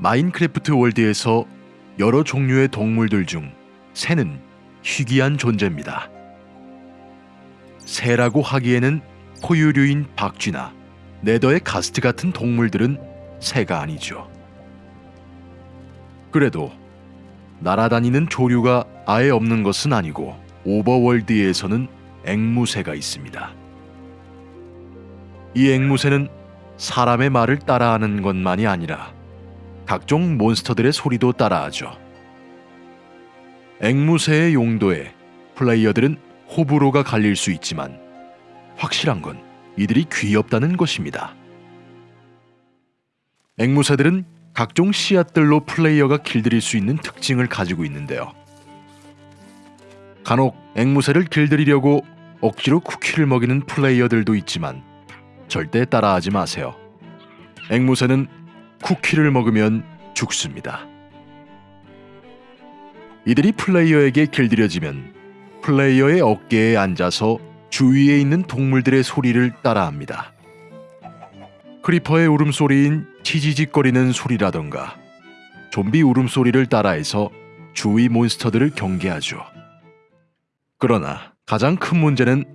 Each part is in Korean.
마인크래프트 월드에서 여러 종류의 동물들 중 새는 희귀한 존재입니다. 새라고 하기에는 포유류인 박쥐나 네더의 가스트 같은 동물들은 새가 아니죠. 그래도 날아다니는 조류가 아예 없는 것은 아니고 오버월드에서는 앵무새가 있습니다. 이 앵무새는 사람의 말을 따라하는 것만이 아니라 각종 몬스터들의 소리도 따라하죠. 앵무새의 용도에 플레이어들은 호불호가 갈릴 수 있지만 확실한 건 이들이 귀엽다는 것입니다. 앵무새들은 각종 씨앗들로 플레이어가 길들일 수 있는 특징을 가지고 있는데요. 간혹 앵무새를 길들이려고 억지로 쿠키를 먹이는 플레이어들도 있지만 절대 따라하지 마세요. 앵무새는 쿠키를 먹으면 죽습니다. 이들이 플레이어에게 길들여지면 플레이어의 어깨에 앉아서 주위에 있는 동물들의 소리를 따라합니다. 크리퍼의 울음소리인 치지직거리는 소리라던가 좀비 울음소리를 따라해서 주위 몬스터들을 경계하죠. 그러나 가장 큰 문제는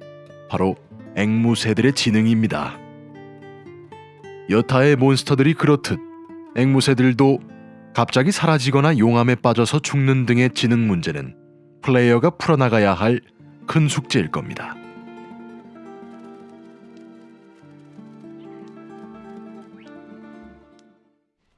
바로 앵무새들의 지능입니다. 여타의 몬스터들이 그렇듯 앵무새들도 갑자기 사라지거나 용암에 빠져서 죽는 등의 지능 문제는 플레이어가 풀어나가야 할 큰 숙제일 겁니다.